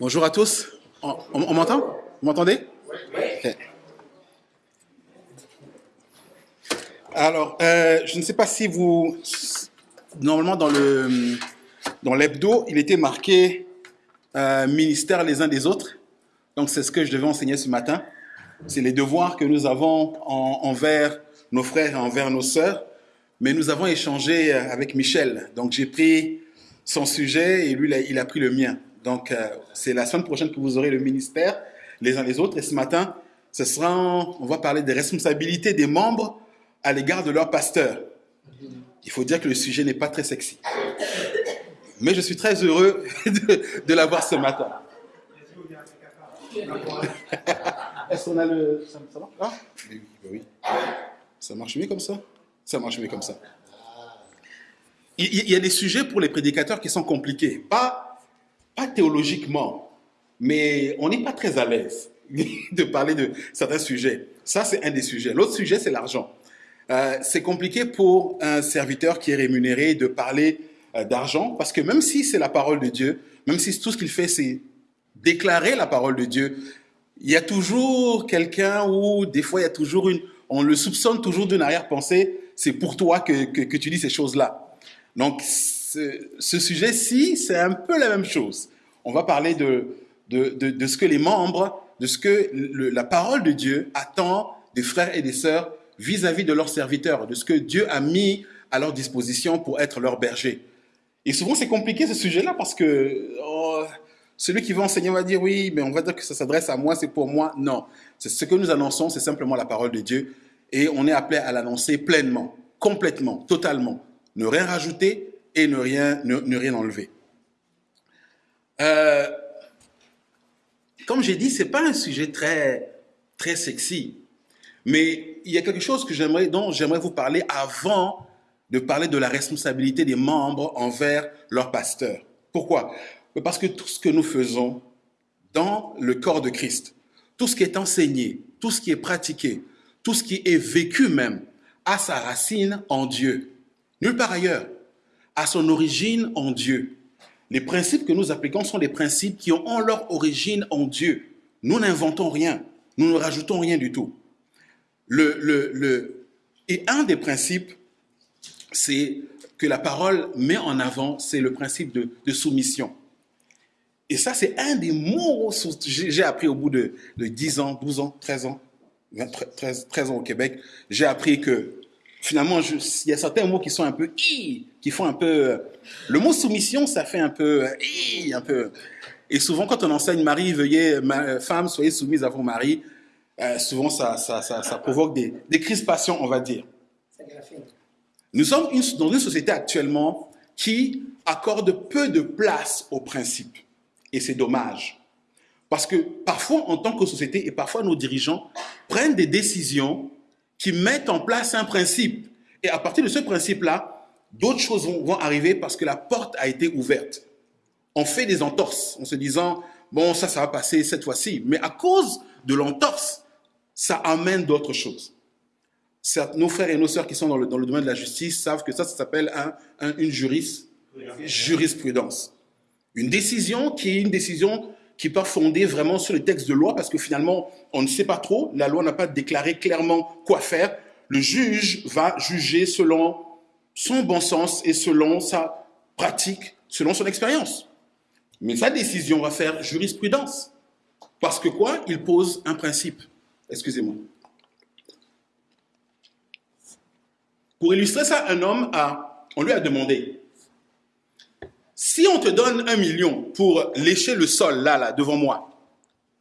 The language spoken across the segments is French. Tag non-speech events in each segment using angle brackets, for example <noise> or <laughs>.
Bonjour à tous. On, on- on m'entend? Vous m'entendez? Ok. Alors, euh, je ne sais pas si vous... Normalement, dans le dans l'hebdo, il était marqué euh, ministère les uns des autres. Donc, c'est ce que je devais enseigner ce matin. C'est les devoirs que nous avons en- envers nos frères et envers nos sœurs. Mais nous avons échangé avec Michel. Donc, j'ai pris son sujet et lui, il a, il a pris le mien. Donc, euh, c'est la semaine prochaine que vous aurez le ministère les uns les autres. Et ce matin, ce sera, on va parler des responsabilités des membres à l'égard de leur pasteur. Il faut dire que le sujet n'est pas très sexy. Mais je suis très heureux <laughs> de, de l'avoir ce matin. <laughs> Est-ce qu'on a le... Ça, ça marche? Oui, oui. Ça marche mieux comme ça? Ça marche mieux comme ça. Il, il y a des sujets pour les prédicateurs qui sont compliqués. Pas, pas théologiquement, mais on n'est pas très à l'aise <laughs> de parler de certains sujets. Ça, c'est un des sujets. L'autre sujet, c'est l'argent. Euh, c'est compliqué pour un serviteur qui est rémunéré de parler euh, d'argent parce que même si c'est la parole de Dieu, même si tout ce qu'il fait, c'est déclarer la parole de Dieu, il y a toujours quelqu'un ou des fois il y a toujours une, on le soupçonne toujours d'une arrière-pensée, c'est pour toi que, que, que tu dis ces choses-là. Donc ce, sujet-ci, c'est un peu la même chose. On va parler de, de, de, ce que les membres, de ce que la parole de Dieu attend des frères et des sœurs vis-à-vis de leurs serviteurs, de ce que Dieu a mis à leur disposition pour être leur berger. Et souvent, c'est compliqué ce sujet-là parce que oh, celui qui va enseigner va dire oui, mais on va dire que ça s'adresse à moi, c'est pour moi. Non, c'est ce que nous annonçons, c'est simplement la parole de Dieu et on est appelé à l'annoncer pleinement, complètement, totalement. Ne rien rajouter et ne rien, ne, rien enlever. Euh, comme j'ai dit, c'est pas un sujet très, très sexy, mais il y a quelque chose que dont j'aimerais vous parler avant de parler de la responsabilité des membres envers leur pasteur. Pourquoi? Parce que tout ce que nous faisons dans le corps de Christ, tout ce qui est enseigné, tout ce qui est pratiqué, tout ce qui est vécu même, a sa racine en Dieu. Nulle part ailleurs. A son origine en Dieu. Les principes que nous appliquons sont des principes qui ont leur origine en Dieu. Nous n'inventons rien. Nous ne rajoutons rien du tout. Le, le, le, et un des principes, c'est que la parole met en avant, c'est le principe de, de soumission. Et ça, c'est un des mots que j'ai appris au bout de, de 10 ans, 12 ans, 13 ans, 20, 13, 13 ans au Québec. J'ai appris que finalement, il y a certains mots qui sont un peu i, qui font un peu. euh, Le mot soumission, ça fait un peu euh, i, un peu. Et souvent, quand on enseigne Marie, veuillez, ma, femme, soyez soumise à vos maris, euh, souvent ça, ça, ça, provoque des, des crispations, on va dire. Nous sommes dans une société actuellement qui accorde peu de place aux principes. Et c'est dommage. Parce que parfois, en tant que société, et parfois nos dirigeants prennent des décisions qui mettent en place un principe. Et à partir de ce principe-là, d'autres choses vont, vont arriver parce que la porte a été ouverte. On fait des entorses en se disant, bon, ça, ça va passer cette fois-ci. Mais à cause de l'entorse, ça amène d'autres choses. Certes, nos frères et nos sœurs qui sont dans le, dans le domaine de la justice savent que ça, ça s'appelle un- un- une juris- jurisprudence. Une décision qui est une décision qui peut fonder vraiment sur les textes de loi parce que finalement, on ne sait pas trop, la loi n'a pas déclaré clairement quoi faire. Le juge va juger selon son bon sens et selon sa pratique, selon son expérience. Mais sa décision va faire jurisprudence. Parce que quoi? Il pose un principe. Excusez-moi. Pour illustrer ça, un homme a, on lui a demandé, si on te donne un million pour lécher le sol là, là, devant moi,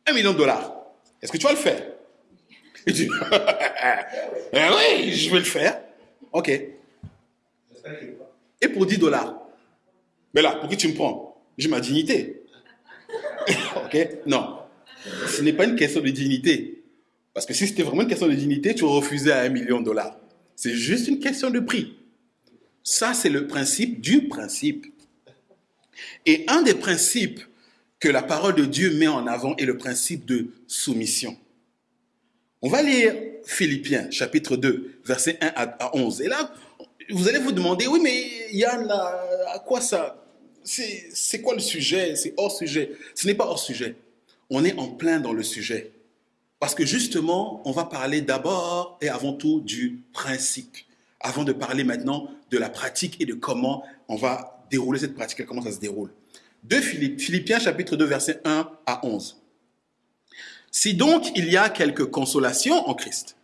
un million de dollars, est-ce que tu vas le faire? <laughs> Eh oui, je vais le faire. Ok. Et pour 10 dollars, mais là, pour qui tu me prends? J'ai ma dignité. <laughs> ok Non. Ce n'est pas une question de dignité. Parce que si c'était vraiment une question de dignité, tu refusais à un million de dollars. C'est juste une question de prix. Ça, c'est le principe du principe. Et un des principes que la parole de Dieu met en avant est le principe de soumission. On va lire Philippiens, chapitre 2, versets 1 à 11. Et là, vous allez vous demander, oui, mais Yann, à quoi ça? C'est quoi le sujet? C'est hors sujet. Ce n'est pas hors sujet. On est en plein dans le sujet. Parce que justement, on va parler d'abord et avant tout du principe, avant de parler maintenant de la pratique et de comment on va dérouler cette pratique comment ça se déroule? De Philippe, Philippiens chapitre 2, versets 1 à 11. Si donc il y a quelque consolation en Christ,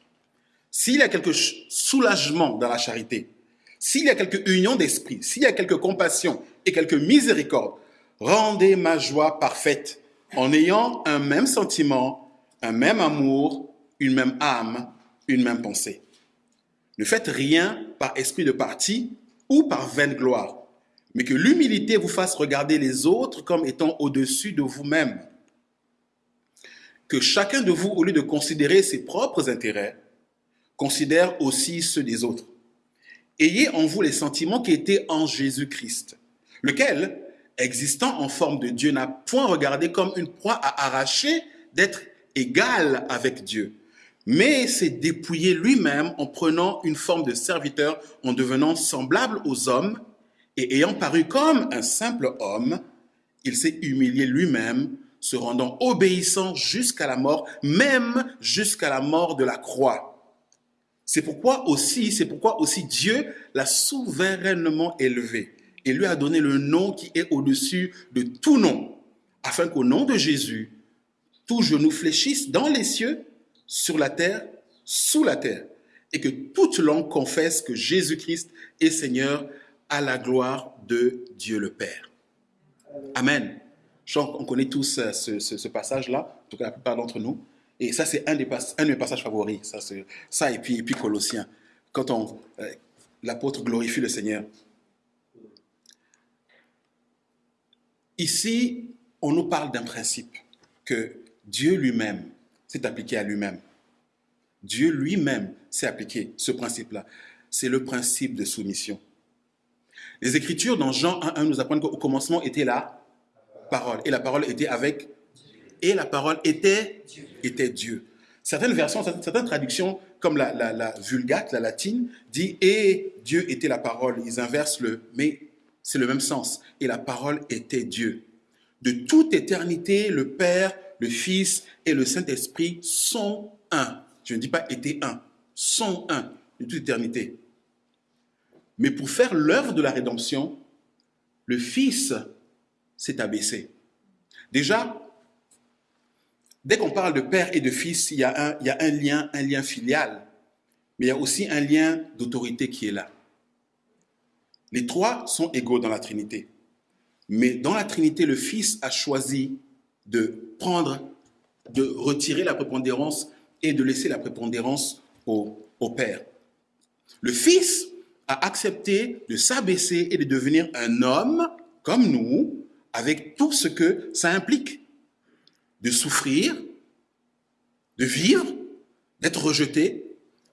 s'il y a quelque soulagement dans la charité, s'il y a quelque union d'esprit, s'il y a quelque compassion et quelque miséricorde, rendez ma joie parfaite en ayant un même sentiment, un même amour, une même âme, une même pensée. Ne faites rien par esprit de parti ou par vaine gloire, mais que l'humilité vous fasse regarder les autres comme étant au-dessus de vous-même. Que chacun de vous, au lieu de considérer ses propres intérêts, considère aussi ceux des autres. Ayez en vous les sentiments qui étaient en Jésus-Christ, lequel, existant en forme de Dieu, n'a point regardé comme une proie à arracher d'être égal avec Dieu, mais s'est dépouillé lui-même en prenant une forme de serviteur, en devenant semblable aux hommes, et ayant paru comme un simple homme, il s'est humilié lui-même, se rendant obéissant jusqu'à la mort, même jusqu'à la mort de la croix. C'est pourquoi aussi, c'est pourquoi aussi Dieu l'a souverainement élevé et lui a donné le nom qui est au-dessus de tout nom, afin qu'au nom de Jésus, tout genou fléchisse dans les cieux, sur la terre, sous la terre, et que toute langue confesse que Jésus-Christ est Seigneur à la gloire de Dieu le Père. Amen. On connaît tous euh, ce, passage-là, en tout cas la plupart d'entre nous. Et ça, c'est un, de mes passages favoris. Ça, et, puis, Colossiens. Quand euh, l'apôtre glorifie le Seigneur. Ici, on nous parle d'un principe que Dieu lui-même s'est appliqué à lui-même. Dieu lui-même s'est appliqué ce principe-là. C'est le principe de soumission. Les Écritures dans Jean 1.1 nous apprennent qu'au commencement était la parole. Et la parole était avec... Et la parole était, était Dieu. Certaines versions, certaines traductions, comme la, la, vulgate, la latine, dit « et Dieu était la parole ». Ils inversent le « mais » c'est le même sens. Et la parole était Dieu. De toute éternité, le Père le Fils et le Saint-Esprit sont un. Je ne dis pas étaient un, sont un de toute éternité. Mais pour faire l'œuvre de la rédemption, le Fils s'est abaissé. Déjà, dès qu'on parle de Père et de Fils, il y, a un, lien, un lien filial, mais il y a aussi un lien d'autorité qui est là. Les trois sont égaux dans la Trinité. Mais dans la Trinité, le Fils a choisi de prendre, de retirer la prépondérance et de laisser la prépondérance au, Père. Le Fils a accepté de s'abaisser et de devenir un homme comme nous, avec tout ce que ça implique. De souffrir, de vivre, d'être rejeté.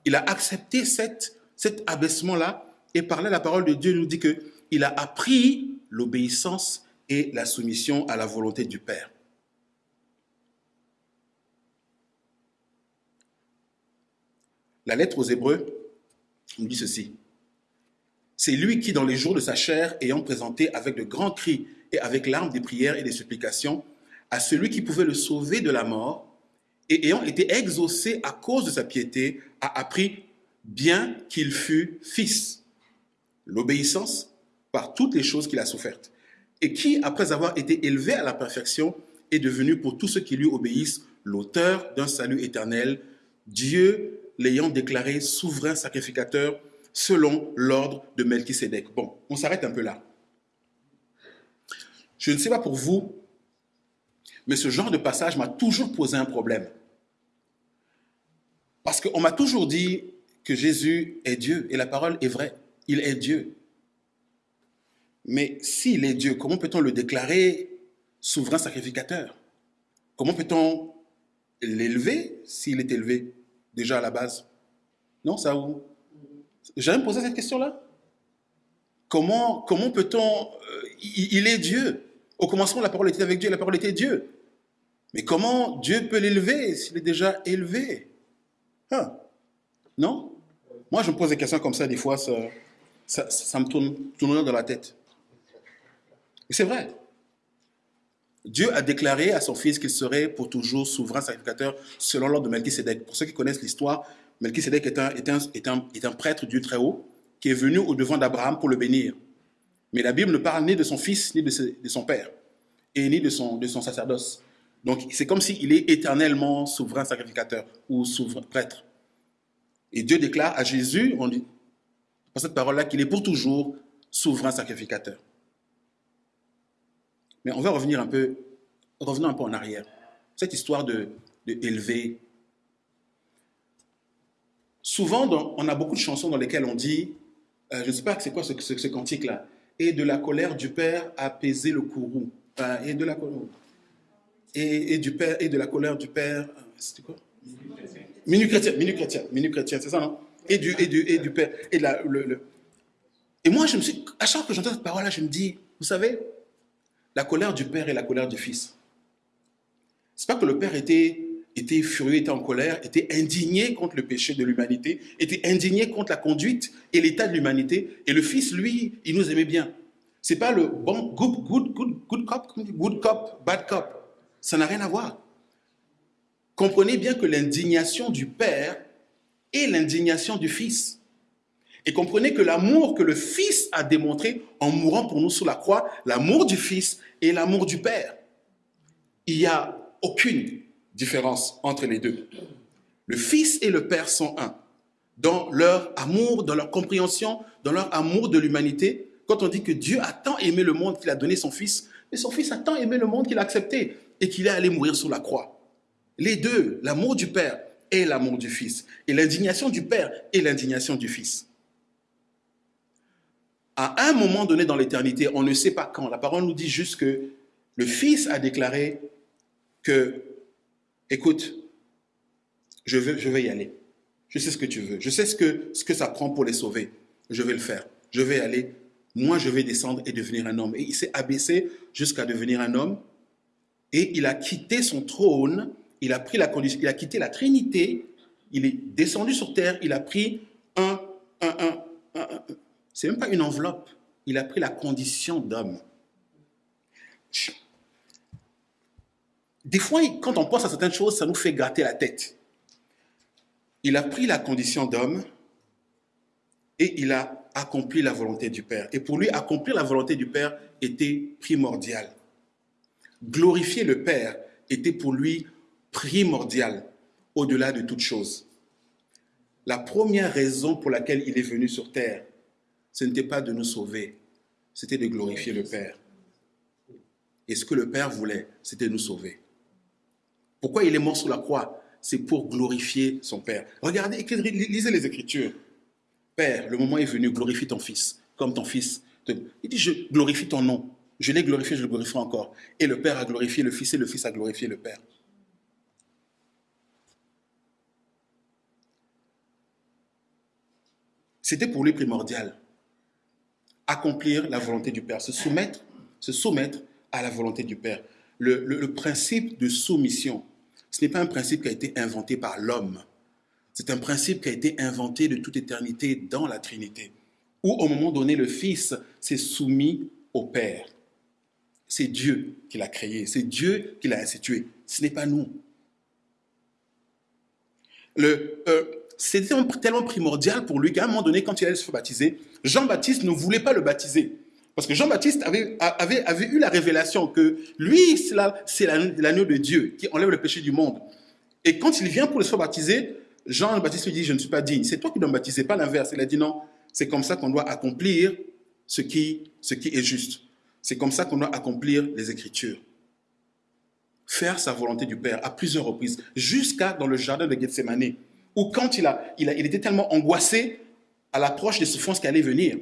Il a accepté cette, cet abaissement-là et par là, la parole de Dieu nous dit qu'il a appris l'obéissance et la soumission à la volonté du Père. La lettre aux Hébreux nous dit ceci. C'est lui qui, dans les jours de sa chair, ayant présenté avec de grands cris et avec larmes des prières et des supplications à celui qui pouvait le sauver de la mort, et ayant été exaucé à cause de sa piété, a appris bien qu'il fût fils. L'obéissance par toutes les choses qu'il a souffertes. Et qui, après avoir été élevé à la perfection, est devenu pour tous ceux qui lui obéissent l'auteur d'un salut éternel, Dieu l'ayant déclaré souverain sacrificateur selon l'ordre de Melchisédek. Bon, on s'arrête un peu là. Je ne sais pas pour vous, mais ce genre de passage m'a toujours posé un problème. Parce qu'on m'a toujours dit que Jésus est Dieu et la parole est vraie. Il est Dieu. Mais s'il est Dieu, comment peut-on le déclarer souverain sacrificateur? Comment peut-on l'élever s'il est élevé déjà à la base? Non, ça J'ai jamais posé cette question-là. Comment, comment peut-on... Euh, il, est Dieu. Au commencement, la parole était avec Dieu, la parole était Dieu. Mais comment Dieu peut l'élever s'il est déjà élevé? Hein? Non? Moi, je me pose des questions comme ça, des fois, ça, ça, me tourne, tourne dans la tête. Et c'est vrai. Dieu a déclaré à son fils qu'il serait pour toujours souverain sacrificateur selon l'ordre de Melchisedec. Pour ceux qui connaissent l'histoire, Melchisedec est un, est, un, est, un, est un prêtre du Très-Haut qui est venu au devant d'Abraham pour le bénir. Mais la Bible ne parle ni de son fils, ni de, de son père, et ni de son, de son sacerdoce. Donc c'est comme s'il est éternellement souverain sacrificateur ou souverain prêtre. Et Dieu déclare à Jésus, on dit, par cette parole-là, qu'il est pour toujours souverain sacrificateur. Mais on va revenir un peu, revenons un peu en arrière. Cette histoire de, de. Souvent, on a beaucoup de chansons dans lesquelles on dit, euh, je ne sais pas c'est quoi ce, cantique-là, et de la colère du Père apaiser le courroux. Et de la et, et, du Père et de la colère du Père. Euh, c'était quoi? Minute chrétien, minute chrétien, minute chrétien, c'est ça, non? Et du, et, du, et du Père. Et, le. et moi, je me suis, à chaque fois que j'entends cette parole-là, je me dis, vous savez, la colère du Père et la colère du Fils. C'est pas que le Père était, était furieux, était en colère, était indigné contre le péché de l'humanité, était indigné contre la conduite et l'état de l'humanité. Et le Fils, lui, il nous aimait bien. C'est pas le bon good, good, good, good cop, good cop, bad cop. Ça n'a rien à voir. Comprenez bien que l'indignation du Père est l'indignation du Fils. Et comprenez que l'amour que le Fils a démontré en mourant pour nous sur la croix, l'amour du Fils et l'amour du Père. Il n'y a aucune différence entre les deux. Le Fils et le Père sont un. Dans leur amour, dans leur compréhension, dans leur amour de l'humanité, quand on dit que Dieu a tant aimé le monde qu'il a donné son Fils, mais son Fils a tant aimé le monde qu'il a accepté et qu'il est allé mourir sur la croix. Les deux, l'amour du Père et l'amour du Fils, et l'indignation du Père et l'indignation du Fils. À un moment donné dans l'éternité, on ne sait pas quand, la parole nous dit juste que le Fils a déclaré que, écoute, je, veux, je vais y aller. Je sais ce que tu veux. Je sais ce que, ce que ça prend pour les sauver. Je vais le faire. Je vais aller. Moi, je vais descendre et devenir un homme. Et il s'est abaissé jusqu'à devenir un homme. Et il a quitté son trône il a pris la condition, il a quitté la Trinité, il est descendu sur terre, il a pris un, un, un, un, c'est même pas une enveloppe, il a pris la condition d'homme. Des fois, quand on pense à certaines choses, ça nous fait gratter la tête. Il a pris la condition d'homme et il a accompli la volonté du Père. Et pour lui, accomplir la volonté du Père était primordial. Glorifier le Père était pour lui primordial au-delà de toute chose. La première raison pour laquelle il est venu sur terre, ce n'était pas de nous sauver, c'était de glorifier le Père. Et ce que le Père voulait, c'était nous sauver. Pourquoi il est mort sur la croix? C'est pour glorifier son Père. Regardez, lisez les Écritures. Père, le moment est venu, glorifie ton Fils, comme ton Fils. Il dit, je glorifie ton nom. Je l'ai glorifié, je le glorifierai encore. Et le Père a glorifié le Fils et le Fils a glorifié le Père. C'était pour lui primordial. Accomplir la volonté du Père, se soumettre, se soumettre à la volonté du Père. Le, principe de soumission, ce n'est pas un principe qui a été inventé par l'homme. C'est un principe qui a été inventé de toute éternité dans la Trinité, où au moment donné, le Fils s'est soumis au Père. C'est Dieu qui l'a créé, c'est Dieu qui l'a institué, ce n'est pas nous. Euh, c'était tellement primordial pour lui qu'à un moment donné, quand il allait se faire baptiser, Jean-Baptiste ne voulait pas le baptiser. Parce que Jean-Baptiste avait, eu la révélation que lui, c'est l'agneau de Dieu qui enlève le péché du monde. Et quand il vient pour le faire baptiser, Jean-Baptiste lui dit, je ne suis pas digne. C'est toi qui dois me baptiser, pas l'inverse. Il a dit non, c'est comme ça qu'on doit accomplir ce qui, est juste. C'est comme ça qu'on doit accomplir les Écritures. Faire sa volonté du Père à plusieurs reprises, jusqu'à dans le jardin de Gethsemane ou quand il était tellement angoissé à l'approche des souffrances qui allaient venir,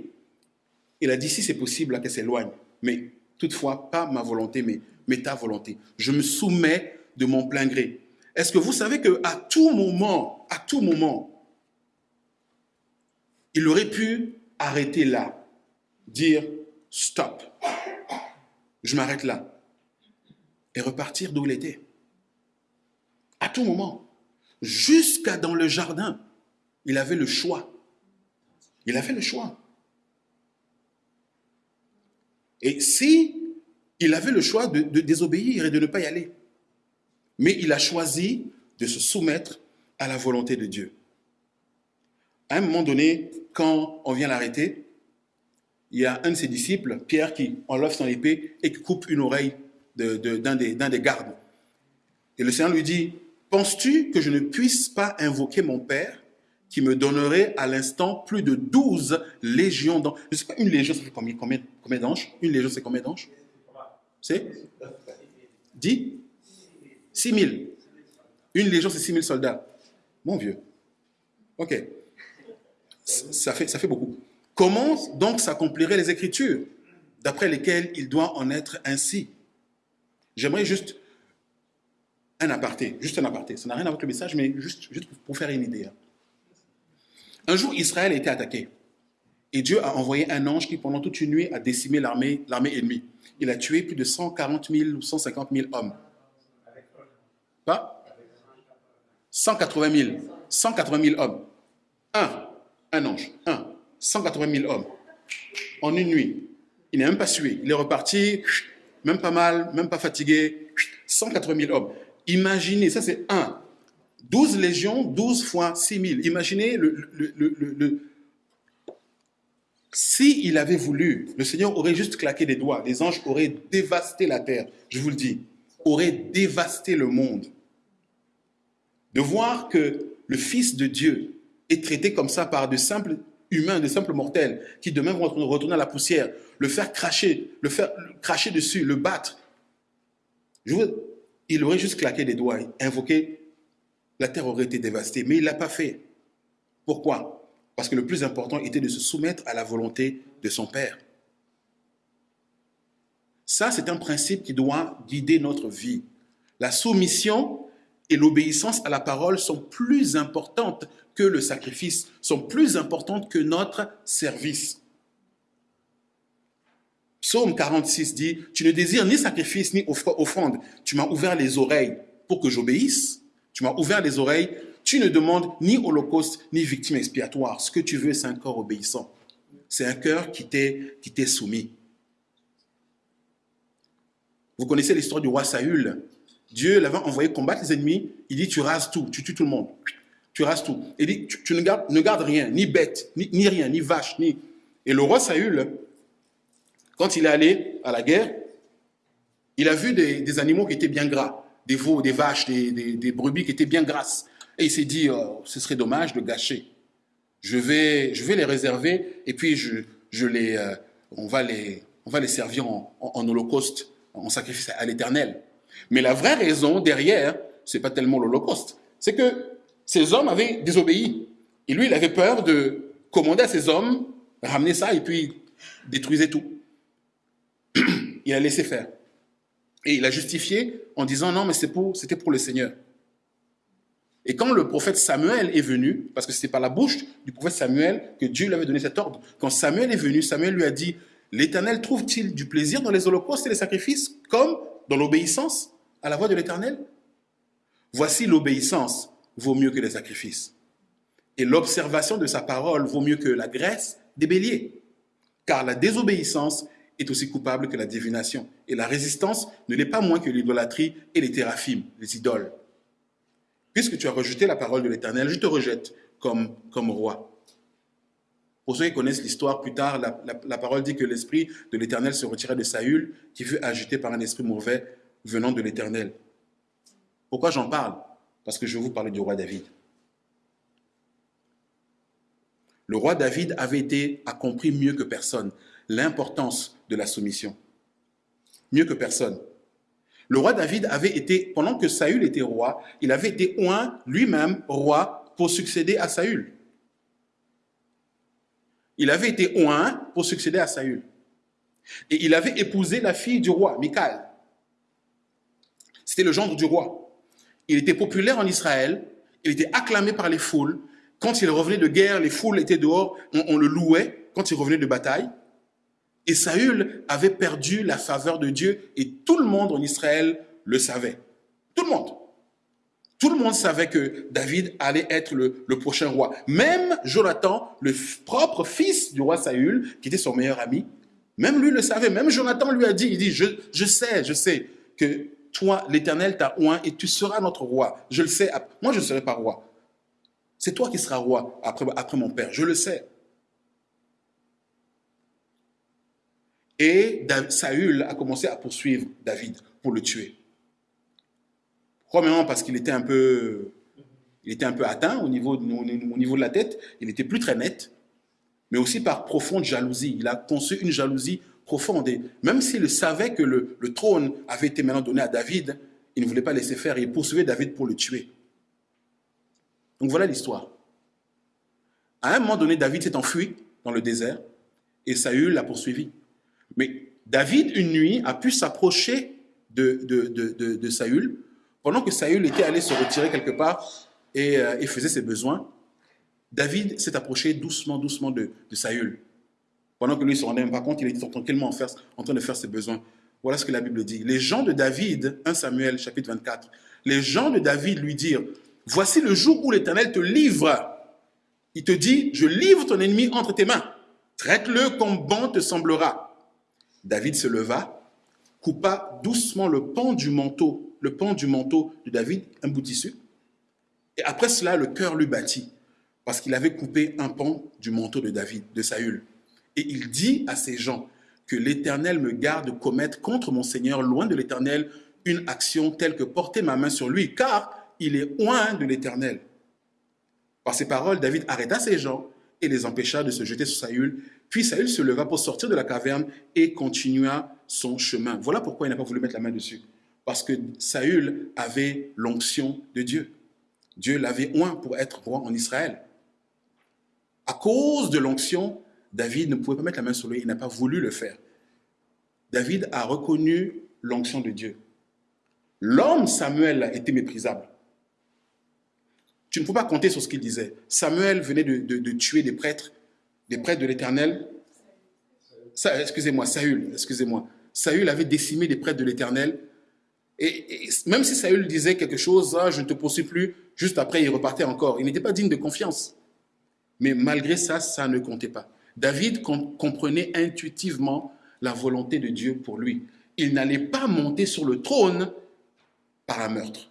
il a dit, si c'est possible, qu'elle s'éloigne. Mais toutefois, pas ma volonté, mais, mais ta volonté. Je me soumets de mon plein gré. Est-ce que vous savez qu'à tout moment, à tout moment, il aurait pu arrêter là, dire stop, je m'arrête là, et repartir d'où il était. À tout moment jusqu'à dans le jardin. Il avait le choix. Il a fait le choix. Et si il avait le choix de, de désobéir et de ne pas y aller. Mais il a choisi de se soumettre à la volonté de Dieu. À un moment donné, quand on vient l'arrêter, il y a un de ses disciples, Pierre, qui enlève son épée et qui coupe une oreille d'un des, des gardes. Et le Seigneur lui dit, penses-tu que je ne puisse pas invoquer mon Père qui me donnerait à l'instant plus de 12 légions Je ne sais pas, une légion, ça fait combien, combien d'anges? Une légion, c'est combien d'anges? C'est? 10 6 000. Une légion, c'est 6 000 soldats. Mon vieux. Ok. Ça fait, ça fait beaucoup. Comment donc s'accompliraient les Écritures, d'après lesquelles il doit en être ainsi? J'aimerais juste un aparté, juste un aparté. Ça n'a rien à voir avec le message, mais juste, juste pour faire une idée. Hein. Un jour, Israël a été attaqué. Et Dieu a envoyé un ange qui, pendant toute une nuit, a décimé l'armée ennemie. Il a tué plus de 140 000 ou 150 000 hommes. Pas 180 000. 180 000 hommes. Un, un ange, un. 180 000 hommes. En une nuit. Il n'est même pas sué. Il est reparti, même pas mal, même pas fatigué. 180 000 hommes. Imaginez, ça c'est un. 12 légions, 12 fois 6 000. Imaginez le, le, le, si il avait voulu, le Seigneur aurait juste claqué des doigts. Les anges auraient dévasté la terre, je vous le dis, auraient dévasté le monde. De voir que le Fils de Dieu est traité comme ça par de simples humains, de simples mortels, qui demain vont retourner à la poussière, le faire cracher, le faire cracher dessus, le battre. Il aurait juste claqué des doigts, invoqué, la terre aurait été dévastée. Mais il ne l'a pas fait. Pourquoi? Parce que le plus important était de se soumettre à la volonté de son Père. Ça, c'est un principe qui doit guider notre vie. La soumission et l'obéissance à la parole sont plus importantes que le sacrifice, sont plus importantes que notre service. Psaume 46 dit, tu ne désires ni sacrifice ni offrande, tu m'as ouvert les oreilles pour que j'obéisse, tu m'as ouvert les oreilles, tu ne demandes ni holocauste ni victime expiatoire. Ce que tu veux, c'est un corps obéissant. C'est un cœur qui t'est soumis. Vous connaissez l'histoire du roi Saül. Dieu l'avait envoyé combattre les ennemis. Il dit, tu rases tout, tu tues tout le monde. Tu rases tout. Il dit, tu, ne, gardes, rien, ni bête, ni, ni rien, ni vache, ni... Et le roi Saül, quand il est allé à la guerre, il a vu des, animaux qui étaient bien gras, des veaux, des vaches, des, brebis qui étaient bien grasses. Et il s'est dit, oh, ce serait dommage de gâcher. Je vais, je vais les réserver et puis je, je les, euh, on, va les, on va les servir en, holocauste, en sacrifice à l'éternel. Mais la vraie raison derrière, c'est pas tellement l'holocauste, c'est que ces hommes avaient désobéi. Et lui, il avait peur de commander à ces hommes, ramener ça et puis détruiser tout <clears throat> il a laissé faire. Et il a justifié en disant non, mais c'était pour, pour le Seigneur. Et quand le prophète Samuel est venu, parce que c'était par la bouche du prophète Samuel que Dieu lui avait donné cet ordre, quand Samuel est venu, Samuel lui a dit, l'Éternel trouve-t-il du plaisir dans les holocaustes et les sacrifices, comme dans l'obéissance à la voix de l'Éternel? Voici l'obéissance vaut mieux que les sacrifices. Et l'observation de sa parole vaut mieux que la graisse des béliers. Car la désobéissance est aussi coupable que la divination. Et la résistance ne l'est pas moins que l'idolâtrie et les théraphimes, les idoles. Puisque tu as rejeté la parole de l'Éternel, je te rejette comme, roi. Pour ceux qui connaissent l'histoire, plus tard, la, la, parole dit que l'esprit de l'Éternel se retirait de Saül, qui fut agité par un esprit mauvais venant de l'Éternel. Pourquoi j'en parle? Parce que je vais vous parler du roi David. Le roi David avait été a compris mieux que personne l'importance de la soumission. Mieux que personne. Le roi David avait été, pendant que Saül était roi, il avait été oint lui-même roi pour succéder à Saül. Il avait été oint pour succéder à Saül. Et il avait épousé la fille du roi, Michal. C'était le gendre du roi. Il était populaire en Israël, il était acclamé par les foules. Quand il revenait de guerre, les foules étaient dehors, on, on le louait quand il revenait de bataille. Et Saül avait perdu la faveur de Dieu et tout le monde en Israël le savait. Tout le monde. Tout le monde savait que David allait être le, prochain roi. Même Jonathan, le propre fils du roi Saül, qui était son meilleur ami, Même lui le savait, même Jonathan lui a dit, il dit, je, je sais, je sais que toi, l'Éternel t'a oint et tu seras notre roi. Je le sais, moi je ne serai pas roi. C'est toi qui seras roi après, après mon père, je le sais. Et Saül a commencé à poursuivre David pour le tuer. Premièrement parce qu'il était un peu, il était un peu atteint au niveau, au niveau de la tête, il n'était plus très net, mais aussi par profonde jalousie. Il a conçu une jalousie profonde. Et même s'il savait que le, le, trône avait été maintenant donné à David, il ne voulait pas laisser faire. Il poursuivait David pour le tuer. Donc voilà l'histoire. À un moment donné, David s'est enfui dans le désert et Saül l'a poursuivi. Mais David, une nuit, a pu s'approcher de, Saül pendant que Saül était allé se retirer quelque part et, euh, faisait ses besoins. David s'est approché doucement, doucement de, Saül. Pendant que lui se rendait même pas compte, il était tranquillement en, train de faire ses besoins. Voilà ce que la Bible dit. Les gens de David, 1 Samuel chapitre 24, les gens de David lui dirent, voici le jour où l'Éternel te livre. Il te dit, je livre ton ennemi entre tes mains. Traite-le comme bon te semblera. David se leva, coupa doucement le pan du manteau, le pan du manteau de David, un bout tissu. Et après cela, le cœur lui battit, parce qu'il avait coupé un pan du manteau de David, de Saül. Et il dit à ses gens, que l'Éternel me garde de commettre contre mon Seigneur, loin de l'Éternel, une action telle que porter ma main sur lui, car il est loin de l'Éternel. Par ces paroles, David arrêta ses gens et les empêcha de se jeter sur Saül puis Saül se leva pour sortir de la caverne et continua son chemin. Voilà pourquoi il n'a pas voulu mettre la main dessus. Parce que Saül avait l'onction de Dieu. Dieu l'avait oint pour être roi en Israël. À cause de l'onction, David ne pouvait pas mettre la main sur lui, il n'a pas voulu le faire. David a reconnu l'onction de Dieu. L'homme Samuel été méprisable. Tu ne peux pas compter sur ce qu'il disait. Samuel venait de tuer des prêtres des prêtres de l'Éternel. Excusez-moi, Saül, excusez-moi. Saül avait décimé des prêtres de l'Éternel. Et, même si Saül disait quelque chose, ah, je ne te poursuis plus, juste après, il repartait encore. Il n'était pas digne de confiance. Mais malgré ça, ça ne comptait pas. David comprenait intuitivement la volonté de Dieu pour lui. Il n'allait pas monter sur le trône par un meurtre.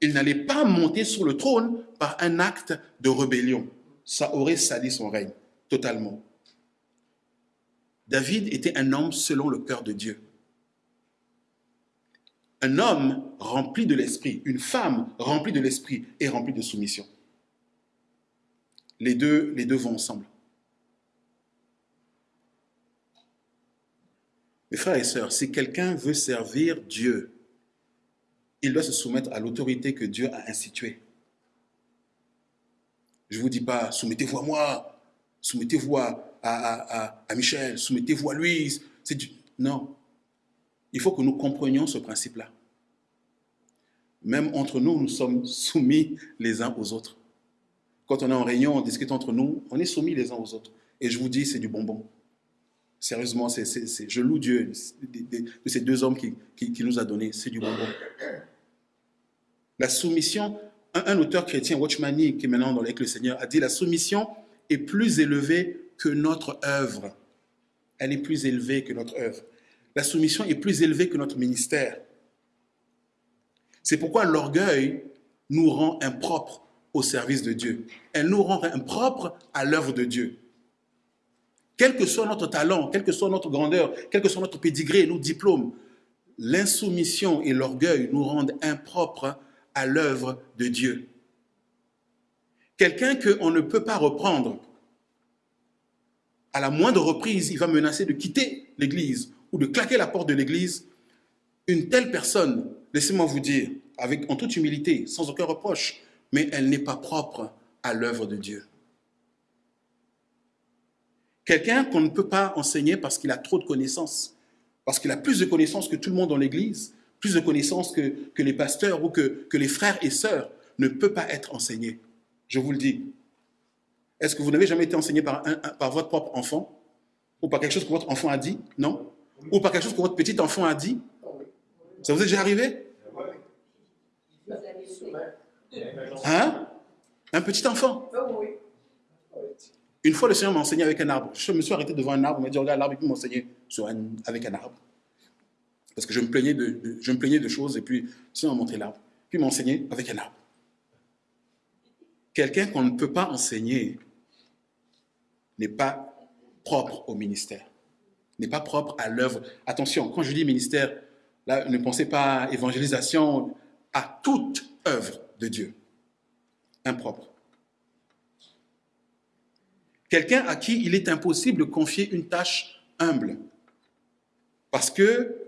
Il n'allait pas monter sur le trône par un acte de rébellion ça aurait sali son règne totalement. David était un homme selon le cœur de Dieu. Un homme rempli de l'esprit, une femme remplie de l'esprit et remplie de soumission. Les deux, les deux vont ensemble. Mes frères et sœurs, si quelqu'un veut servir Dieu, il doit se soumettre à l'autorité que Dieu a instituée. Je ne vous dis pas, soumettez-vous à moi, soumettez-vous à, Michel, soumettez-vous à Louise. Du... Non. Il faut que nous comprenions ce principe-là. Même entre nous, nous sommes soumis les uns aux autres. Quand on est en réunion, on discute entre nous, on est soumis les uns aux autres. Et je vous dis, c'est du bonbon. Sérieusement, je loue Dieu de, ces deux hommes qui, qui nous a donné. C'est du bonbon. La soumission, un, auteur chrétien, Watchmani, qui est maintenant dans avec le Seigneur, a dit la soumission est plus élevée que notre œuvre. Elle est plus élevée que notre œuvre. La soumission est plus élevée que notre ministère. C'est pourquoi l'orgueil nous rend impropres au service de Dieu. Elle nous rend impropres à l'œuvre de Dieu. Quel que soit notre talent, quelle que soit notre grandeur, quel que soit notre pédigré, nos diplômes, l'insoumission et l'orgueil nous rendent impropres à l'œuvre de Dieu. Quelqu'un qu'on ne peut pas reprendre, à la moindre reprise, il va menacer de quitter l'Église ou de claquer la porte de l'Église. Une telle personne, laissez-moi vous dire, avec, en toute humilité, sans aucun reproche, mais elle n'est pas propre à l'œuvre de Dieu. Quelqu'un qu'on ne peut pas enseigner parce qu'il a trop de connaissances, parce qu'il a plus de connaissances que tout le monde dans l'Église, plus de connaissances que, que les pasteurs ou que, que les frères et sœurs, ne peut pas être enseigné. Je vous le dis. Est-ce que vous n'avez jamais été enseigné par, par votre propre enfant? Ou par quelque chose que votre enfant a dit? Non? Ou par quelque chose que votre petit enfant a dit? Ça vous est déjà arrivé? Hein? Un petit enfant? Une fois, le Seigneur m'a enseigné avec un arbre. Je me suis arrêté devant un arbre, il m'a dit, regarde l'arbre, et puis m'enseigner avec un arbre. Parce que je me plaignais de, je me plaignais de choses, et puis Seigneur m'a montré l'arbre. Puis enseigné avec un arbre. Quelqu'un qu'on ne peut pas enseigner n'est pas propre au ministère, n'est pas propre à l'œuvre. Attention, quand je dis ministère, ne pensez pas à évangélisation, à toute œuvre de Dieu. Impropre. Quelqu'un à qui il est impossible de confier une tâche humble. Parce que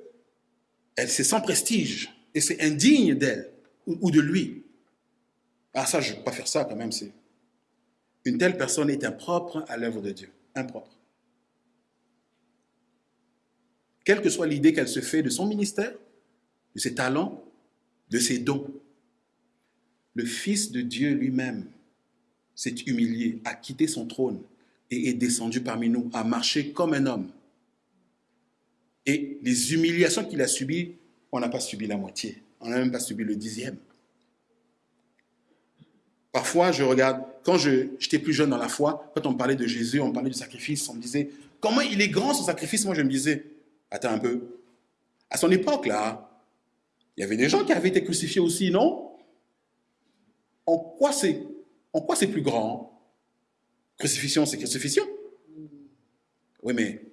elle c'est sans prestige et c'est indigne d'elle ou, de lui. Ah ça, je ne peux pas faire ça quand même. C'est Une telle personne est impropre à l'œuvre de Dieu. Impropre. Quelle que soit l'idée qu'elle se fait de son ministère, de ses talents, de ses dons, le Fils de Dieu lui-même s'est humilié, a quitté son trône et est descendu parmi nous, a marché comme un homme. Et les humiliations qu'il a subies, on n'a pas subi la moitié, on n'a même pas subi le dixième. Parfois, je regarde, quand j'étais plus jeune dans la foi, quand on parlait de Jésus, on parlait du sacrifice, on me disait, comment il est grand son sacrifice? Moi, je me disais, attends un peu, à son époque, là, il y avait des gens qui avaient été crucifiés aussi, non? En quoi c'est en quoi c'est plus grand? Crucifixion, c'est crucifixion. Oui, mais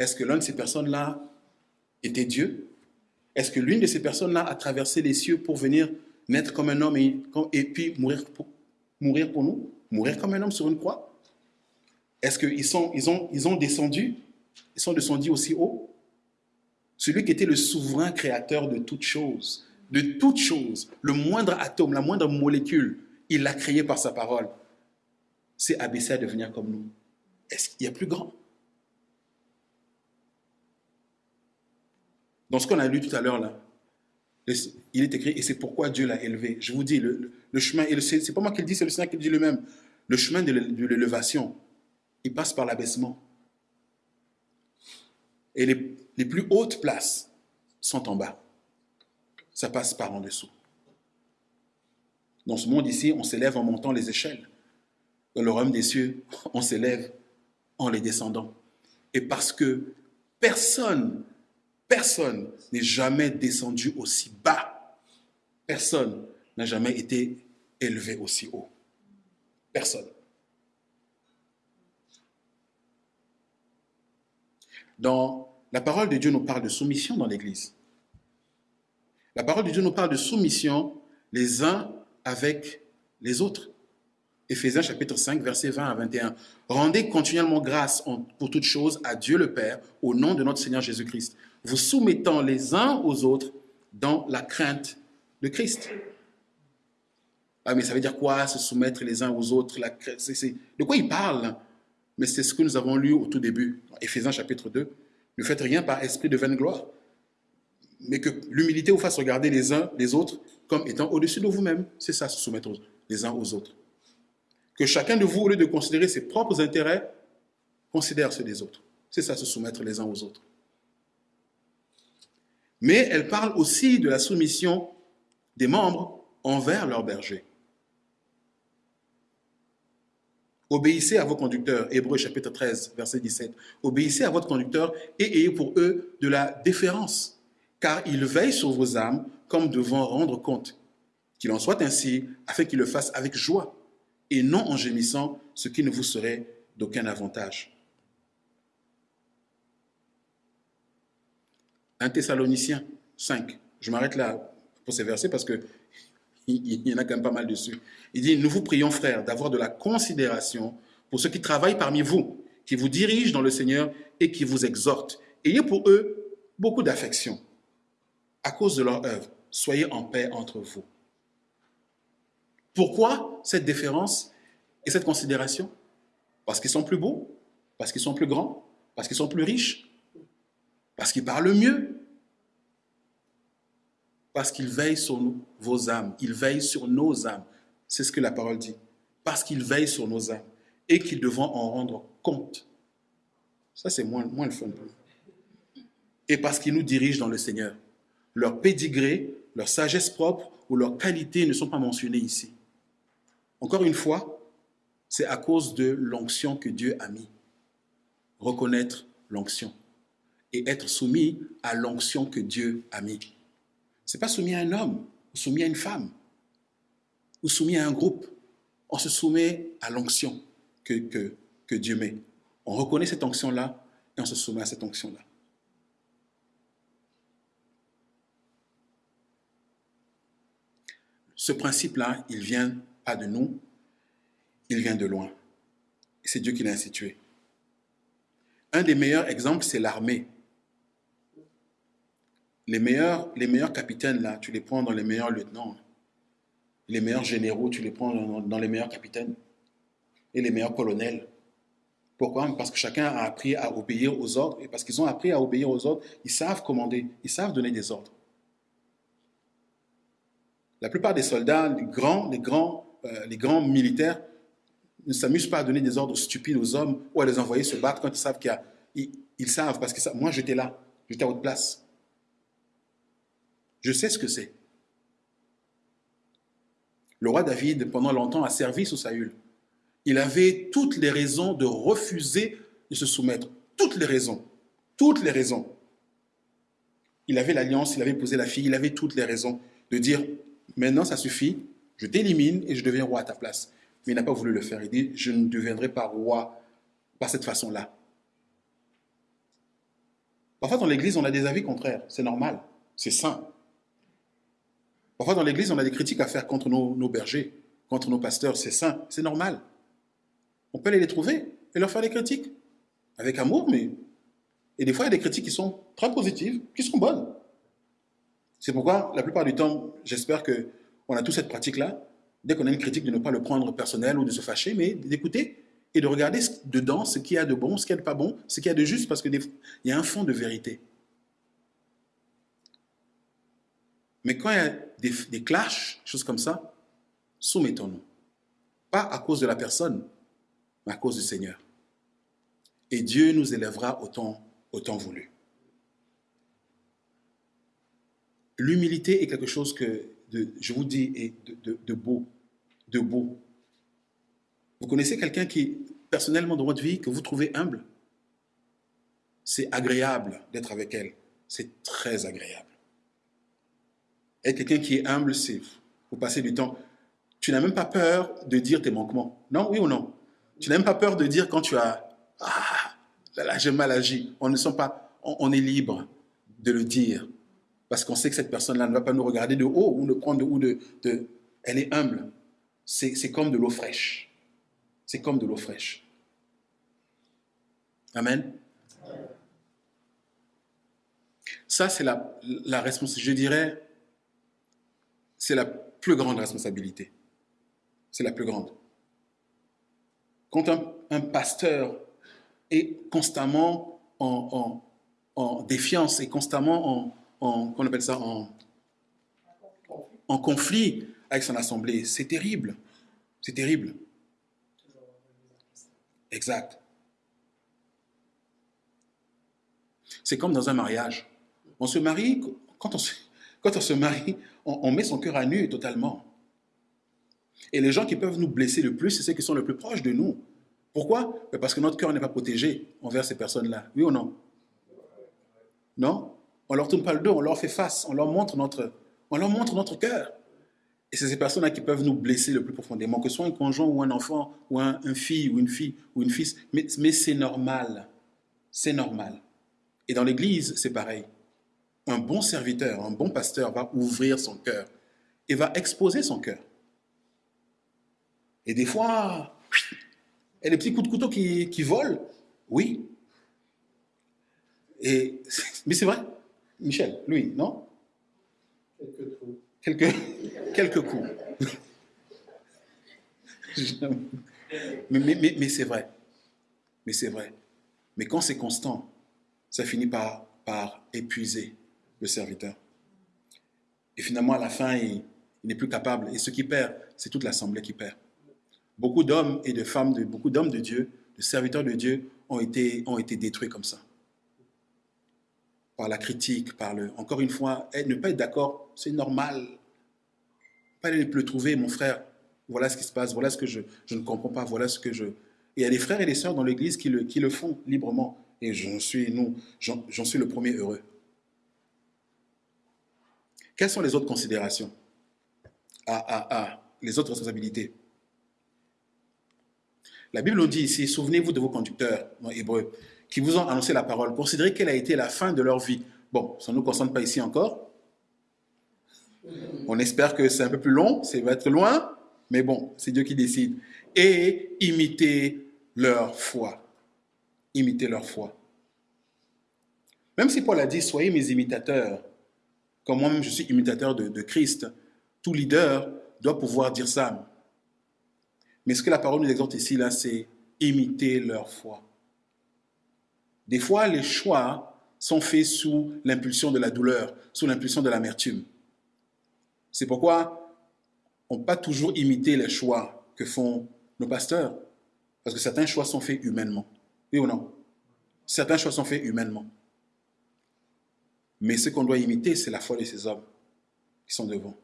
est-ce que l'une de ces personnes-là était Dieu? Est-ce que l'une de ces personnes-là a traversé les cieux pour venir naître comme un homme et, puis mourir pour, nous? Mourir comme un homme sur une croix? Est-ce qu'ils sont, ils ont, ont descendu? Ils sont descendus aussi haut? Celui qui était le souverain créateur de toutes choses, de toutes choses, le moindre atome, la moindre molécule, il l'a créé par sa parole. C'est abaissé à devenir comme nous. Est-ce qu'il y a plus grand? Dans ce qu'on a lu tout à l'heure là, il est écrit, et c'est pourquoi Dieu l'a élevé. Je vous dis, le, chemin, c'est pas moi qui le dis, c'est le Seigneur qui le dit lui-même. Le chemin de l'élévation, il passe par l'abaissement. Et les, les plus hautes places sont en bas. Ça passe par en dessous. Dans ce monde ici, on s'élève en montant les échelles. Dans le royaume des cieux, on s'élève en les descendant. Et parce que personne, personne n'est jamais descendu aussi bas. Personne n'a jamais été élevé aussi haut. Personne. Dans la parole de Dieu nous parle de soumission dans l'Église. La parole de Dieu nous parle de soumission les uns avec les autres. Éphésiens chapitre 5, versets 20 à 21. Rendez continuellement grâce pour toutes choses à Dieu le Père, au nom de notre Seigneur Jésus-Christ, vous soumettant les uns aux autres dans la crainte de Christ. Ah, mais ça veut dire quoi, se soumettre les uns aux autres la, De quoi il parle Mais c'est ce que nous avons lu au tout début, Éphésiens chapitre 2. Ne faites rien par esprit de vaine gloire, mais que l'humilité vous fasse regarder les uns les autres comme étant au-dessus de vous-même. C'est ça, se soumettre les uns aux autres que chacun de vous, au lieu de considérer ses propres intérêts, considère ceux des autres. C'est ça, se soumettre les uns aux autres. Mais elle parle aussi de la soumission des membres envers leur berger. Obéissez à vos conducteurs, Hébreu chapitre 13, verset 17. Obéissez à votre conducteur et ayez pour eux de la déférence, car ils veillent sur vos âmes comme devant rendre compte. Qu'il en soit ainsi, afin qu'ils le fassent avec joie et non en gémissant, ce qui ne vous serait d'aucun avantage. Un Thessaloniciens 5. Je m'arrête là pour ces versets parce qu'il <laughs> y en a quand même pas mal dessus. Il dit, nous vous prions, frères, d'avoir de la considération pour ceux qui travaillent parmi vous, qui vous dirigent dans le Seigneur et qui vous exhortent. Ayez pour eux beaucoup d'affection à cause de leur œuvre. Soyez en paix entre vous. Pourquoi cette déférence et cette considération? Parce qu'ils sont plus beaux, parce qu'ils sont plus grands, parce qu'ils sont plus riches, parce qu'ils parlent mieux, parce qu'ils veillent sur vos âmes, ils veillent sur nos âmes. C'est ce que la parole dit. Parce qu'ils veillent sur nos âmes et qu'ils devront en rendre compte. Ça, c'est moins, moins le fun. Et parce qu'ils nous dirigent dans le Seigneur. Leur pédigré, leur sagesse propre ou leur qualité ne sont pas mentionnés ici. Encore une fois, c'est à cause de l'onction que Dieu a mis. Reconnaître l'onction et être soumis à l'onction que Dieu a mis. Ce n'est pas soumis à un homme, ou soumis à une femme, ou soumis à un groupe. On se soumet à l'onction que, que, que Dieu met. On reconnaît cette onction-là et on se soumet à cette onction-là. Ce principe-là, il vient pas de nous, il vient de loin. C'est Dieu qui l'a institué. Un des meilleurs exemples, c'est l'armée. Les meilleurs, les meilleurs capitaines, là, tu les prends dans les meilleurs lieutenants. Les meilleurs généraux, tu les prends dans, les meilleurs capitaines. Et les meilleurs colonels. Pourquoi? Parce que chacun a appris à obéir aux ordres. Et parce qu'ils ont appris à obéir aux ordres, ils savent commander, ils savent donner des ordres. La plupart des soldats, les grands, les grands, euh, les grands militaires, ne s'amusent pas à donner des ordres stupides aux hommes ou à les envoyer se battre quand ils savent qu'il y a... Ils, savent, parce que ça, moi j'étais là, j'étais à votre place. Je sais ce que c'est. Le roi David, pendant longtemps, a servi sous Saül. Il avait toutes les raisons de refuser de se soumettre. Toutes les raisons. Toutes les raisons. Il avait l'alliance, il avait posé la fille, il avait toutes les raisons de dire Maintenant, ça suffit, je t'élimine et je deviens roi à ta place. Mais il n'a pas voulu le faire. Il dit, je ne deviendrai pas roi par cette façon-là. Parfois, dans l'Église, on a des avis contraires. C'est normal. C'est sain. Parfois, dans l'Église, on a des critiques à faire contre nos, bergers, contre nos pasteurs. C'est sain. C'est normal. On peut aller les trouver et leur faire des critiques. Avec amour, mais... Et des fois, il y a des critiques qui sont très positives, qui sont bonnes. C'est pourquoi, la plupart du temps, j'espère qu'on a tous cette pratique-là, dès qu'on a une critique, de ne pas le prendre personnel ou de se fâcher, mais d'écouter et de regarder dedans ce qu'il y a de bon, ce qu'il y a de pas bon, ce qu'il y a de juste, parce qu'il y a un fond de vérité. Mais quand il y a des, des clashs, choses comme ça, soumettons-nous. Pas à cause de la personne, mais à cause du Seigneur. Et Dieu nous élèvera autant, autant voulu. L'humilité est quelque chose que, je vous dis, est de, beau, de beau. Vous connaissez quelqu'un qui, personnellement, dans votre vie, que vous trouvez humble? C'est agréable d'être avec elle. C'est très agréable. Et quelqu'un qui est humble, c'est vous passez du temps. Tu n'as même pas peur de dire tes manquements. Non, oui ou non? Tu n'as même pas peur de dire quand tu as ah là, là j'ai mal agi. On ne sent pas, on est libre de le dire parce qu'on sait que cette personne-là ne va pas nous regarder de haut ou nous prendre de haut. De, elle est humble. C'est comme de l'eau fraîche. C'est comme de l'eau fraîche. Amen. Ça, c'est la, la responsabilité. Je dirais, c'est la plus grande responsabilité. C'est la plus grande. Quand un, pasteur est constamment en, défiance et constamment en, appelle ça, en conflit avec son assemblée. C'est terrible. C'est terrible. Exact. C'est comme dans un mariage. On se marie, quand on se, quand on se marie, on, met son cœur à nu totalement. Et les gens qui peuvent nous blesser le plus, c'est ceux qui sont le plus proches de nous. Pourquoi? Parce que notre cœur n'est pas protégé envers ces personnes-là. Oui ou non? Non? On leur tourne pas le dos, on leur fait face, on leur montre notre, on leur montre notre cœur. Et c'est ces personnes-là qui peuvent nous blesser le plus profondément, que ce soit un conjoint ou un enfant, ou un, fille, ou une fille, ou une fils. Mais c'est normal. C'est normal. Et dans l'Église, c'est pareil. Un bon serviteur, un bon pasteur va ouvrir son cœur et va exposer son cœur. Et des fois, il y a des petits coups de couteau qui, qui volent. Oui. Et, <laughs> mais c'est vrai. Michel, lui, non? Quelques coups. Quelques, quelques coups. <laughs> mais, mais, mais, c'est vrai. Mais c'est vrai. Mais quand c'est constant, ça finit par, par épuiser le serviteur. Et finalement, à la fin, il, n'est plus capable. Et ce qui perd, c'est toute l'assemblée qui perd. Beaucoup d'hommes et de femmes, beaucoup d'hommes de Dieu, de serviteurs de Dieu, ont été, ont été détruits comme ça par la critique, par le... Encore une fois, ne pas être d'accord, c'est normal. Pas aller le trouver, mon frère, voilà ce qui se passe, voilà ce que je, je ne comprends pas, voilà ce que je... il y a des frères et des sœurs dans l'Église qui le, qui le font librement. Et j'en suis, nous, j'en suis le premier heureux. Quelles sont les autres considérations ah, ah, ah, les autres responsabilités? La Bible nous dit ici, souvenez-vous de vos conducteurs, en hébreu, qui vous ont annoncé la parole. Considérez quelle a été la fin de leur vie. Bon, ça ne nous concerne pas ici encore. On espère que c'est un peu plus long, ça va être loin, mais bon, c'est Dieu qui décide. Et imitez leur foi. Imitez leur foi. Même si Paul a dit, soyez mes imitateurs, comme moi-même je suis imitateur de, de Christ, tout leader doit pouvoir dire ça. Mais ce que la parole nous exhorte ici, là, c'est imiter leur foi. Des fois, les choix sont faits sous l'impulsion de la douleur, sous l'impulsion de l'amertume. C'est pourquoi on ne peut pas toujours imiter les choix que font nos pasteurs, parce que certains choix sont faits humainement. Oui ou non? Certains choix sont faits humainement. Mais ce qu'on doit imiter, c'est la foi de ces hommes qui sont devant.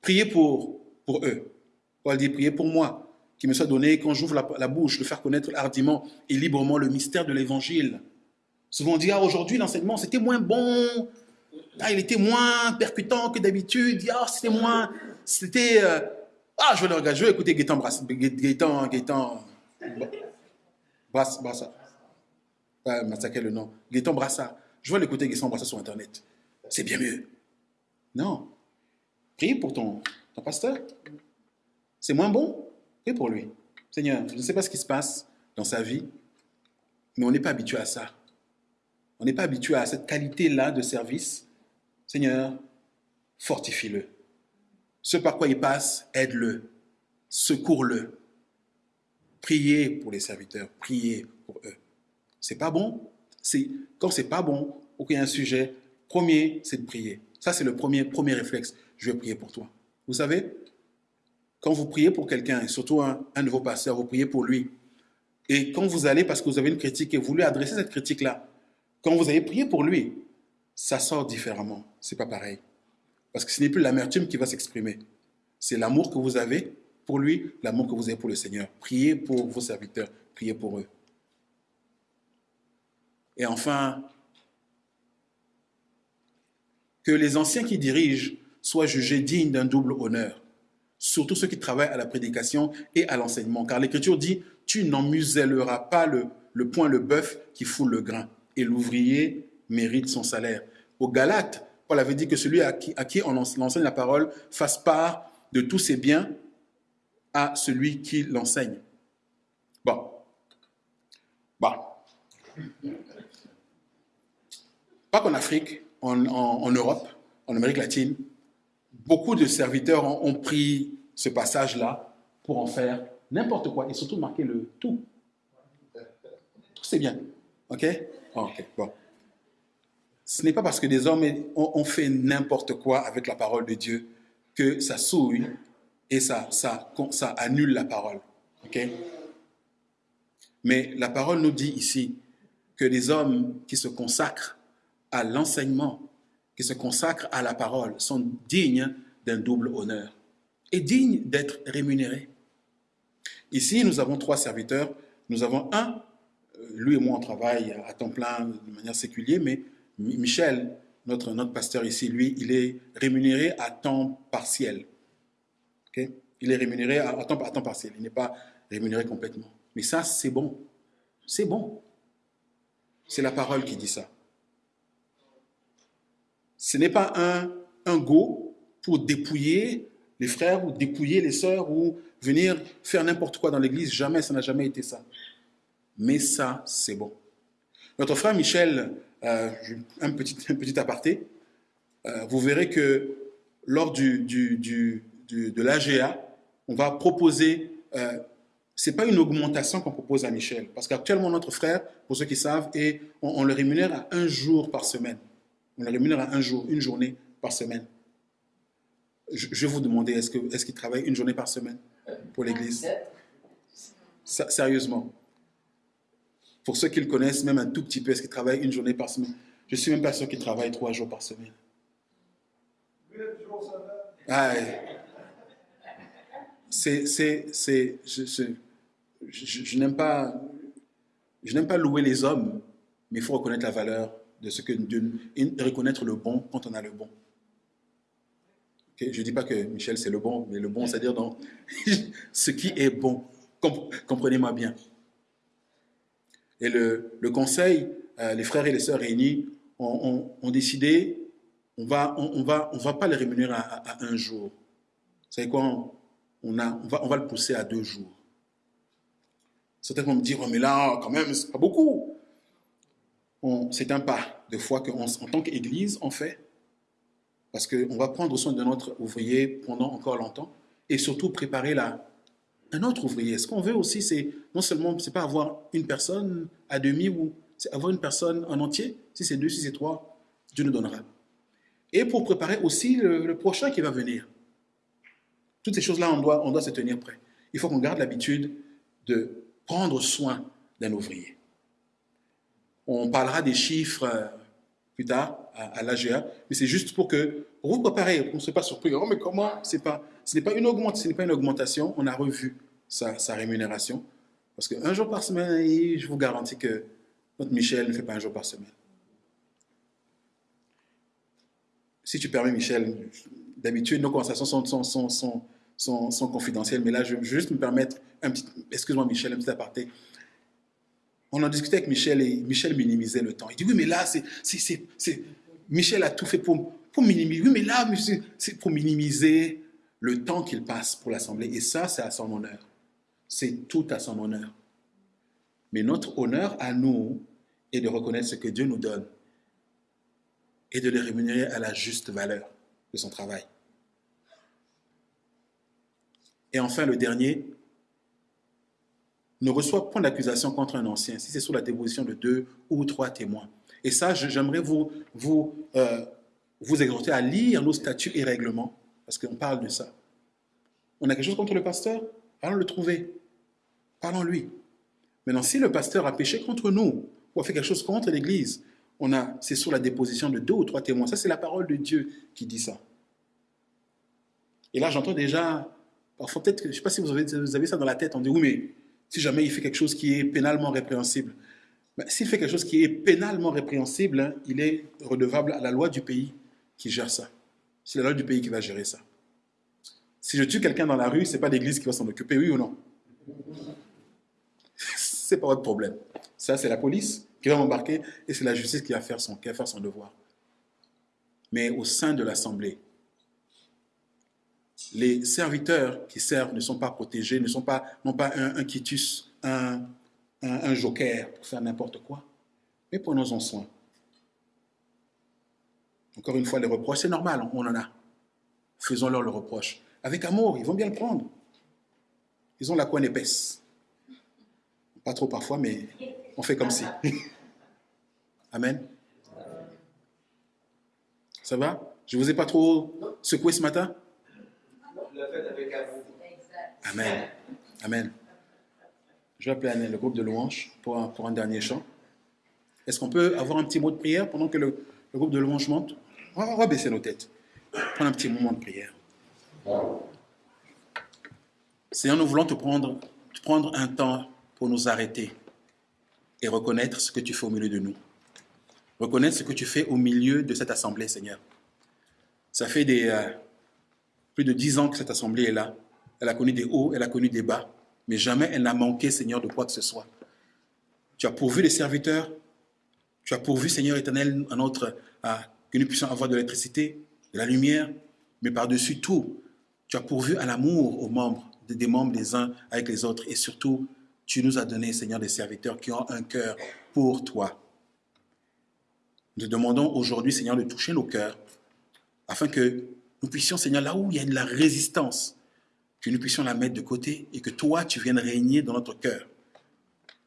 Priez pour, pour eux. Paul dit, priez pour moi, qui me soit donné, quand j'ouvre la, bouche, de faire connaître hardiment et librement le mystère de l'Évangile. Souvent on dit, ah, aujourd'hui, l'enseignement, c'était moins bon, ah, il était moins percutant que d'habitude, ah, c'était moins, c'était, euh, ah, je vais le regarder, je vais écouter Gaëtan Brassard, Gaëtan, Gaëtan, Brassard, pas massacrer le nom, Gaëtan Brassard, je vais l'écouter Gaëtan Brassard sur Internet, c'est bien mieux. Non, Prie pour ton, pasteur. C'est moins bon? Prie pour lui. Seigneur, je ne sais pas ce qui se passe dans sa vie, mais on n'est pas habitué à ça. On n'est pas habitué à cette qualité-là de service. Seigneur, fortifie-le. Ce par quoi il passe, aide-le. Secours-le. Priez pour les serviteurs, priez pour eux. C'est pas bon? C'est quand c'est pas bon ou qu'il y a un sujet, premier, c'est de prier. Ça, c'est le premier, premier réflexe je vais prier pour toi. Vous savez, quand vous priez pour quelqu'un, et surtout un, de vos pasteurs, vous priez pour lui. Et quand vous allez, parce que vous avez une critique et vous lui adressez cette critique-là, quand vous avez prié pour lui, ça sort différemment. C'est pas pareil. Parce que ce n'est plus l'amertume qui va s'exprimer. C'est l'amour que vous avez pour lui, l'amour que vous avez pour le Seigneur. Priez pour vos serviteurs, priez pour eux. Et enfin, que les anciens qui dirigent soient jugés dignes d'un double honneur, surtout ceux qui travaillent à la prédication et à l'enseignement. Car l'Écriture dit, tu n'en muselleras pas le, le point le bœuf qui foule le grain, et l'ouvrier mérite son salaire. Au Galates, Paul avait dit que celui à qui, à qui on enseigne la parole fasse part de tous ses biens à celui qui l'enseigne. Bon. Bon. Pas qu'en Afrique, en, Europe, en Amérique latine, beaucoup de serviteurs ont, pris ce passage-là pour en faire n'importe quoi et surtout marquer le tout. Tout c'est bien. OK? OK, bon. Ce n'est pas parce que des hommes ont, fait n'importe quoi avec la parole de Dieu que ça souille et ça, ça, ça annule la parole. OK? Mais la parole nous dit ici que les hommes qui se consacrent à l'enseignement qui se consacrent à la parole sont dignes d'un double honneur et dignes d'être rémunérés. Ici, nous avons trois serviteurs. Nous avons un, euh, lui et moi, on travaille à temps plein de manière séculière, mais Michel, notre, notre pasteur ici, lui, il est rémunéré à temps partiel. Il est rémunéré à, temps, à temps partiel. Il n'est pas rémunéré complètement. Mais ça, c'est bon. C'est bon. C'est la parole qui dit ça. Ce n'est pas un, un go pour dépouiller les frères ou dépouiller les sœurs ou venir faire n'importe quoi dans l'église. Jamais, ça n'a jamais été ça. Mais ça, c'est bon. Notre frère Michel, euh, un, petit, un petit aparté, euh, vous verrez que lors du, du, du, de l'AGA, on va proposer, euh, ce n'est pas une augmentation qu'on propose à Michel, parce qu'actuellement notre frère, pour ceux qui savent, et on le rémunère à un jour par semaine. On la rémunère à un jour, une journée par semaine. Je, vais vous demander, est-ce qu'il est travaille une journée par semaine pour l'Église? Sérieusement. Pour ceux qui le connaissent, même un tout petit peu, est-ce qu'il travaille une journée par semaine? Je suis même pas sûr qu'il travaille trois jours par semaine. Ah, c'est, c'est, c'est, je, pas, je n'aime pas louer les hommes, mais il faut reconnaître la valeur de reconnaître le bon quand on a le bon. Je ne dis pas que Michel c'est le bon, mais le bon, c'est-à-dire dans <laughs> ce qui est bon. Com- Comprenez-moi bien. Et le, le conseil, euh, les frères et les sœurs réunis ont, décidé, on va, on, va, on va pas les rémunérer à, un jour. Vous savez quoi on va le pousser à deux jours. Certains vont me dire, Oh, mais là, quand même, c'est pas beaucoup. C'est un pas de foi qu'en en tant qu'Église, on fait. Parce qu'on va prendre soin de notre ouvrier pendant encore longtemps et surtout préparer la, un autre ouvrier. Ce qu'on veut aussi, c'est non seulement, c'est pas avoir une personne à demi ou c'est avoir une personne en entier. Si c'est deux, si c'est trois, Dieu nous donnera. Et pour préparer aussi le, le prochain qui va venir. Toutes ces choses-là, on doit, on doit se tenir prêt. Il faut qu'on garde l'habitude de prendre soin d'un ouvrier. On parlera des chiffres euh, plus tard à, à l'AGA, mais c'est juste pour que vous préparer, qu'on ne soit pas surpris. Oh, mais comment pas, ce n'est pas une augmentation, pas une augmentation. On a revu sa, rémunération parce qu'un jour par semaine, je vous garantis que notre Michel ne fait pas un jour par semaine. Si tu permets, Michel, d'habitude, nos conversations sont, sont, confidentielles, mais là, je vais juste me permettre excuse-moi, Michel, un petit aparté. On en discutait avec Michel et Michel minimisait le temps. Il dit oui, mais là, c'est, Michel a tout fait pour, pour minimiser. Oui, mais là, c'est pour minimiser le temps qu'il passe pour l'Assemblée. Et ça, c'est à son honneur. C'est tout à son honneur. Mais notre honneur à nous est de reconnaître ce que Dieu nous donne et de le rémunérer à la juste valeur de son travail. Et enfin, le dernier, ne reçoit point d'accusation contre un ancien si c'est sous la déposition de deux ou trois témoins. Et ça, j'aimerais vous, vous, euh, vous exhorter à lire nos statuts et règlements, parce qu'on parle de ça. On a quelque chose contre le pasteur? Allons le trouver. Parlons-lui. Maintenant, si le pasteur a péché contre nous ou a fait quelque chose contre l'Église, on a, c'est sur la déposition de deux ou trois témoins. Ça, c'est la parole de Dieu qui dit ça. Et là, j'entends déjà, parfois peut-être, je ne sais pas si vous avez, vous avez ça dans la tête, on dit oui, mais si jamais il fait quelque chose qui est pénalement répréhensible, s'il fait quelque chose qui est pénalement répréhensible, hein, il est redevable à la loi du pays qui gère ça. C'est la loi du pays qui va gérer ça. Si je tue quelqu'un dans la rue, ce n'est pas l'Église qui va s'en occuper, oui ou non? <laughs> C'est pas votre problème. Ça, c'est la police qui va m'embarquer et c'est la justice qui va faire son, qui va faire son devoir. Mais au sein de l'Assemblée, les serviteurs qui servent ne sont pas protégés, ne sont pas, pas un, quitus, un, un, un joker pour faire n'importe quoi. Mais prenons-en soin. Encore une fois, les reproches, c'est normal, on en a. Faisons-leur le reproche. Avec amour, ils vont bien le prendre. Ils ont la couenne épaisse. Pas trop parfois, mais on fait comme si. <laughs> Amen. Ça va? Je vous ai pas trop secoué ce matin? Le fait avec amour. Amen. Amen. Je vais appeler le groupe de louanges pour un, pour un dernier chant. Est-ce qu'on peut avoir un petit mot de prière pendant que le, le groupe de louanges monte? On va, on va baisser nos têtes. Prendre un petit moment de prière. Seigneur, nous voulons te prendre, te prendre un temps pour nous arrêter et reconnaître ce que tu fais au milieu de nous. Reconnaître ce que tu fais au milieu de cette assemblée, Seigneur. Ça fait des, euh, plus de dix ans que cette assemblée est là. Elle a connu des hauts, elle a connu des bas, mais jamais elle n'a manqué, Seigneur, de quoi que ce soit. Tu as pourvu les serviteurs, tu as pourvu, Seigneur éternel, à notre, à, que nous puissions avoir de l'électricité, de la lumière, mais par-dessus tout, tu as pourvu à l'amour aux membres, des membres les uns avec les autres, et surtout, tu nous as donné, Seigneur, des serviteurs qui ont un cœur pour toi. Nous demandons aujourd'hui, Seigneur, de toucher nos cœurs, afin que nous puissions, Seigneur, là où il y a de la résistance, que nous puissions la mettre de côté et que toi, tu viennes régner dans notre cœur,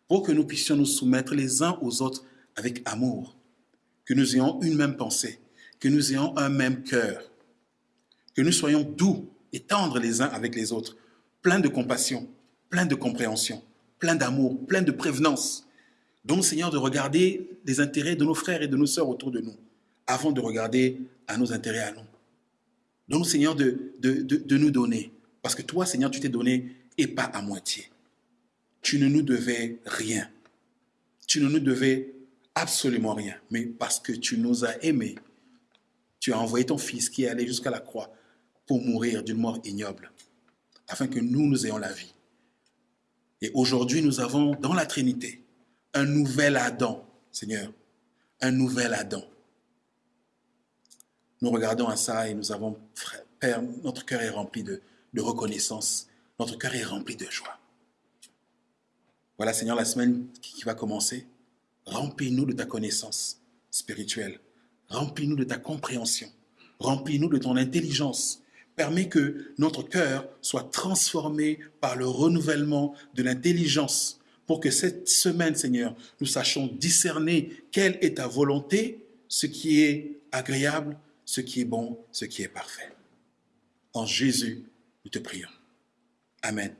pour que nous puissions nous soumettre les uns aux autres avec amour, que nous ayons une même pensée, que nous ayons un même cœur, que nous soyons doux et tendres les uns avec les autres, pleins de compassion, pleins de compréhension, pleins d'amour, pleins de prévenance. Donc, Seigneur, de regarder les intérêts de nos frères et de nos sœurs autour de nous, avant de regarder à nos intérêts à nous. Donc, Seigneur, de, de, de, nous donner Parce que toi, Seigneur, tu t'es donné et pas à moitié. Tu ne nous devais rien. Tu ne nous devais absolument rien. Mais parce que tu nous as aimés, tu as envoyé ton Fils qui est allé jusqu'à la croix pour mourir d'une mort ignoble, afin que nous, nous ayons la vie. Et aujourd'hui, nous avons dans la Trinité un nouvel Adam, Seigneur, un nouvel Adam. Nous regardons à ça et nous avons, Père, notre cœur est rempli de, reconnaissance, notre cœur est rempli de joie. Voilà, Seigneur, la semaine qui va commencer, remplis-nous de ta connaissance spirituelle, remplis-nous de ta compréhension, remplis-nous de ton intelligence, permets que notre cœur soit transformé par le renouvellement de l'intelligence pour que cette semaine, Seigneur, nous sachions discerner quelle est ta volonté, ce qui est agréable, ce qui est bon, ce qui est parfait. En Jésus, nous te prions. Amen.